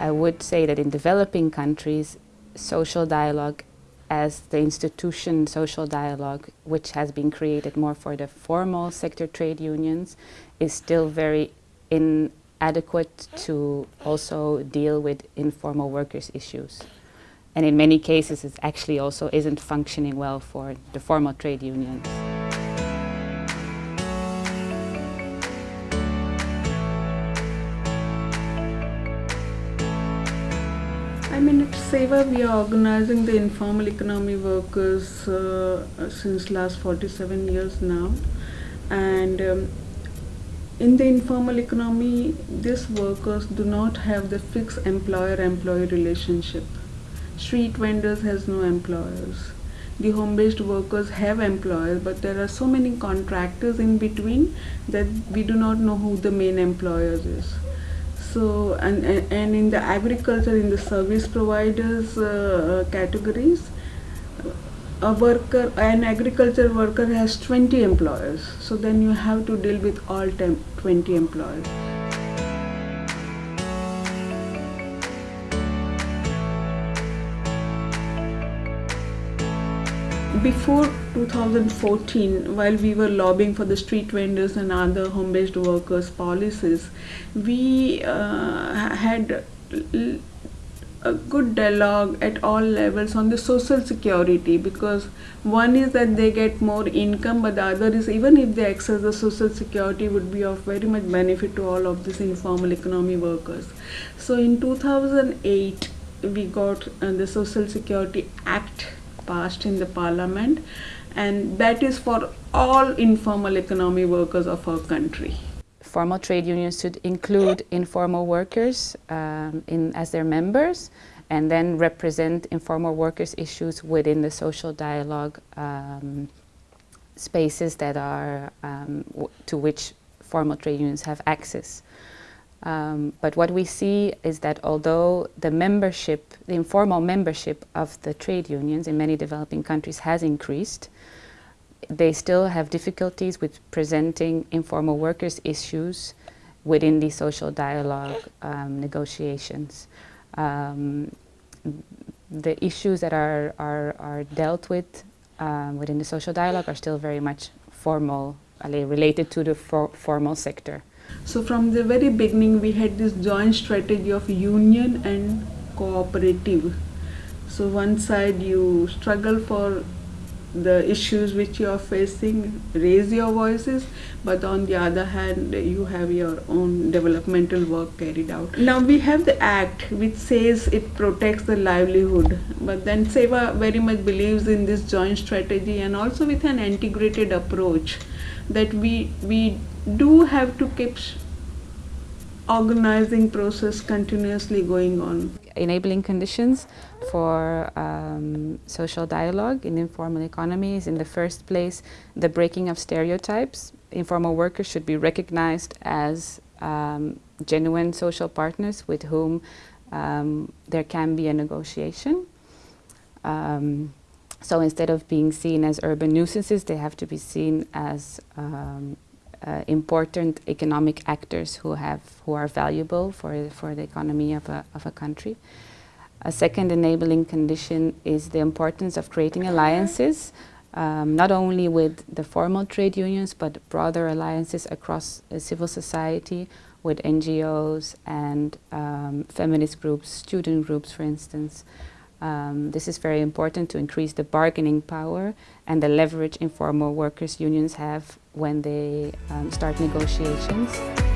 I would say that in developing countries, social dialogue as the institution social dialogue, which has been created more for the formal sector trade unions, is still very inadequate to also deal with informal workers' issues. And in many cases, it actually also isn't functioning well for the formal trade unions. I mean, at SEWA, we are organizing the informal economy workers uh, since last 47 years now. And um, in the informal economy, these workers do not have the fixed employer-employee relationship. Street vendors has no employers. The home-based workers have employers, but there are so many contractors in between that we do not know who the main employers is so and, and in the agriculture in the service providers uh, categories a worker an agriculture worker has 20 employers so then you have to deal with all 20 employers before 2014 while we were lobbying for the street vendors and other home-based workers policies we uh, had a good dialogue at all levels on the social security because one is that they get more income but the other is even if they access the social security would be of very much benefit to all of these informal economy workers. So in 2008 we got uh, the social security act passed in the parliament and that is for all informal economy workers of our country. Formal trade unions should include informal workers um, in, as their members and then represent informal workers issues within the social dialogue um, spaces that are um, to which formal trade unions have access. Um, but what we see is that although the membership, the informal membership of the trade unions in many developing countries has increased, they still have difficulties with presenting informal workers' issues within the social dialogue um, negotiations. Um, the issues that are, are, are dealt with um, within the social dialogue are still very much formal, related to the for formal sector. So from the very beginning we had this joint strategy of union and cooperative. So one side you struggle for the issues which you are facing, raise your voices, but on the other hand, you have your own developmental work carried out. Now we have the act which says it protects the livelihood, but then SEWA very much believes in this joint strategy and also with an integrated approach that we, we do have to keep organizing process continuously going on. Enabling conditions for um, social dialogue in informal economies. In the first place, the breaking of stereotypes. Informal workers should be recognized as um, genuine social partners with whom um, there can be a negotiation. Um, so instead of being seen as urban nuisances, they have to be seen as um, uh, important economic actors who have who are valuable for for the economy of a of a country. A second enabling condition is the importance of creating alliances, um, not only with the formal trade unions, but broader alliances across uh, civil society with NGOs and um, feminist groups, student groups, for instance. Um, this is very important to increase the bargaining power and the leverage informal workers unions have when they um, start negotiations.